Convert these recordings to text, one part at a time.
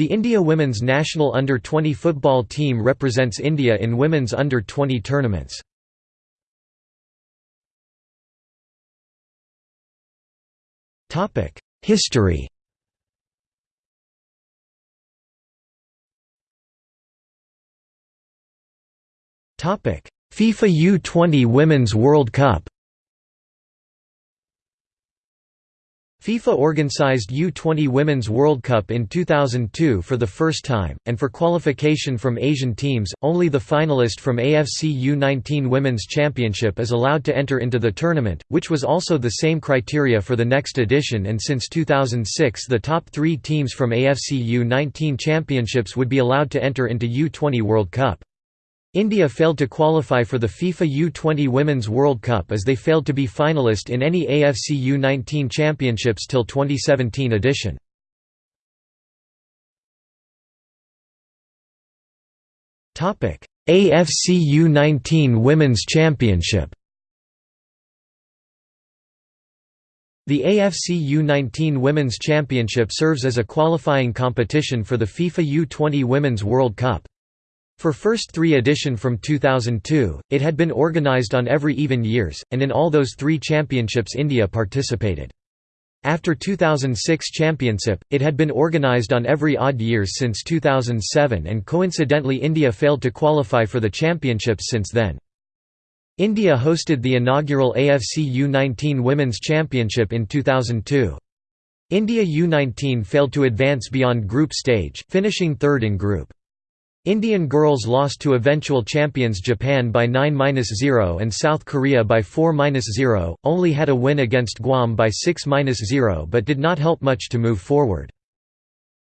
The India women's national under-20 football team represents India in women's under-20 tournaments. History FIFA U20 Women's World Cup FIFA organized U20 Women's World Cup in 2002 for the first time, and for qualification from Asian teams, only the finalist from AFC U19 Women's Championship is allowed to enter into the tournament, which was also the same criteria for the next edition and since 2006 the top three teams from AFC U19 Championships would be allowed to enter into U20 World Cup. India failed to qualify for the FIFA U20 Women's World Cup as they failed to be finalist in any AFC U19 championships till 2017 edition. AFC U19 Women's Championship The AFC U19 Women's Championship serves as a qualifying competition for the FIFA U20 Women's World Cup. For first three edition from 2002, it had been organized on every even years, and in all those three championships India participated. After 2006 championship, it had been organized on every odd years since 2007 and coincidentally India failed to qualify for the championships since then. India hosted the inaugural AFC U19 Women's Championship in 2002. India U19 failed to advance beyond group stage, finishing third in group. Indian girls lost to eventual champions Japan by 9–0 and South Korea by 4–0, only had a win against Guam by 6–0 but did not help much to move forward.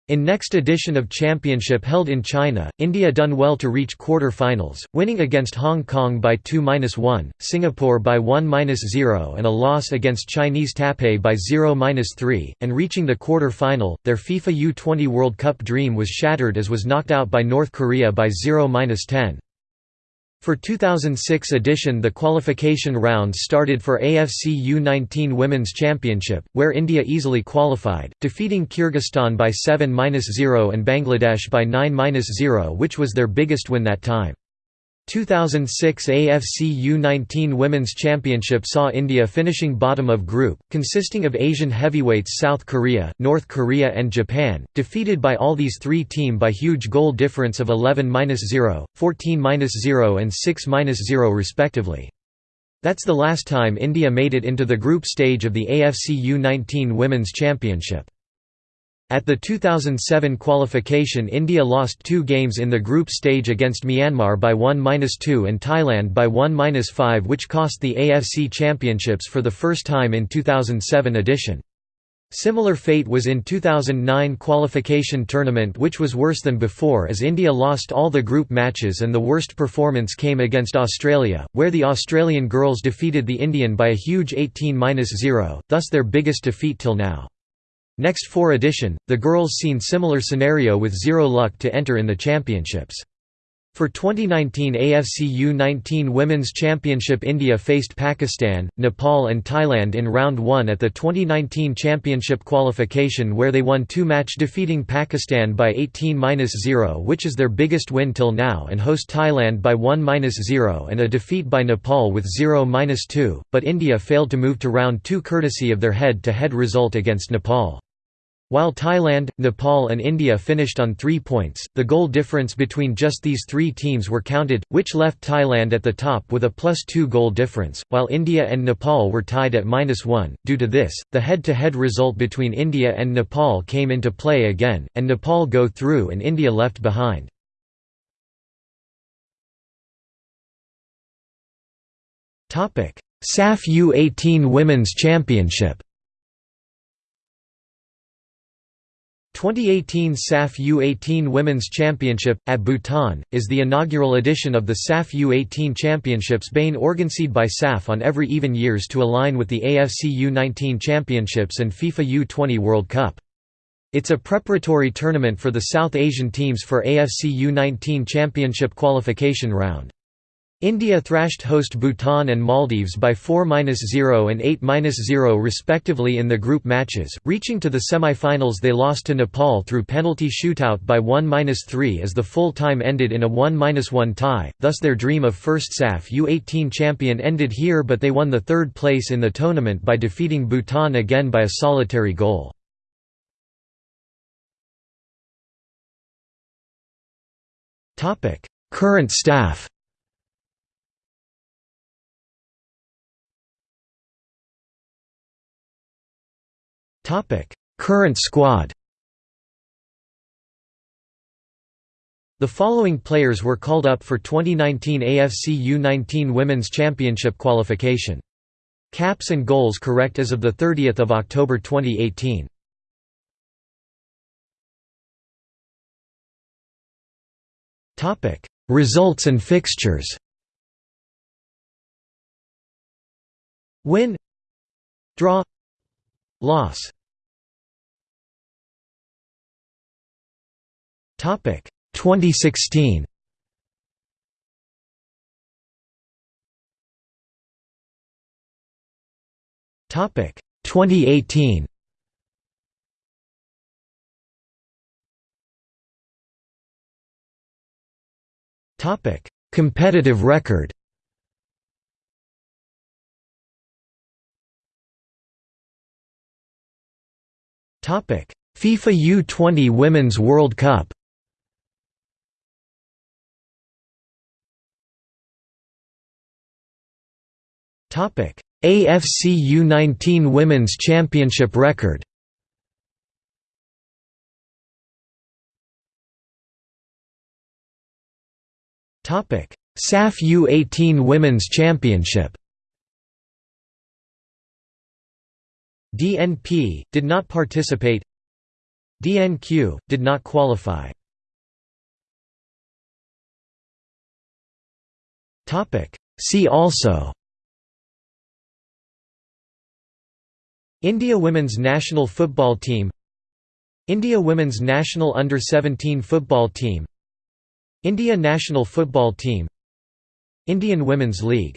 In next edition of championship held in China, India done well to reach quarter-finals, winning against Hong Kong by 2–1, Singapore by 1–0 and a loss against Chinese Taipei by 0–3, and reaching the quarter-final, their FIFA U20 World Cup dream was shattered as was knocked out by North Korea by 0–10. For 2006 edition the qualification rounds started for AFC U19 Women's Championship, where India easily qualified, defeating Kyrgyzstan by 7–0 and Bangladesh by 9–0 which was their biggest win that time. 2006 AFC U19 Women's Championship saw India finishing bottom of group, consisting of Asian heavyweights South Korea, North Korea and Japan, defeated by all these three team by huge goal difference of 11–0, 14–0 and 6–0 respectively. That's the last time India made it into the group stage of the AFC U19 Women's Championship. At the 2007 qualification India lost two games in the group stage against Myanmar by 1–2 and Thailand by 1–5 which cost the AFC Championships for the first time in 2007 edition. Similar fate was in 2009 qualification tournament which was worse than before as India lost all the group matches and the worst performance came against Australia, where the Australian girls defeated the Indian by a huge 18–0, thus their biggest defeat till now. Next 4 edition, the girls seen similar scenario with zero luck to enter in the championships. For 2019 AFC U19 Women's Championship India faced Pakistan, Nepal and Thailand in round 1 at the 2019 championship qualification where they won two match defeating Pakistan by 18–0 which is their biggest win till now and host Thailand by 1–0 and a defeat by Nepal with 0–2, but India failed to move to round 2 courtesy of their head-to-head -head result against Nepal. While Thailand, Nepal and India finished on three points, the goal difference between just these three teams were counted, which left Thailand at the top with a plus two goal difference, while India and Nepal were tied at minus one. Due to this, the head-to-head -head result between India and Nepal came into play again, and Nepal go through and India left behind. SAFF U18 Women's Championship 2018 SAFF U18 Women's Championship, at Bhutan, is the inaugural edition of the SAFF U18 Championships being organized by SAFF on every even years to align with the AFC U19 Championships and FIFA U20 World Cup. It's a preparatory tournament for the South Asian teams for AFC U19 Championship qualification round. India thrashed host Bhutan and Maldives by 4–0 and 8–0 respectively in the group matches, reaching to the semi-finals they lost to Nepal through penalty shootout by 1–3 as the full time ended in a 1–1 tie, thus their dream of first SAFF U18 champion ended here but they won the third place in the tournament by defeating Bhutan again by a solitary goal. Current staff Current squad The following players were called up for 2019 AFC U19 Women's Championship qualification. Caps and goals correct as of 30 October 2018. Results and fixtures Win Draw Loss Topic 2016. Topic 2018. Topic Competitive record. Topic FIFA U20 Women's World Cup AFC U19 Women's Championship record. SAFF U18 Women's Championship. DNP did not participate. DNQ did not qualify. See also India women's national football team India women's national under-17 football team India national football team Indian Women's League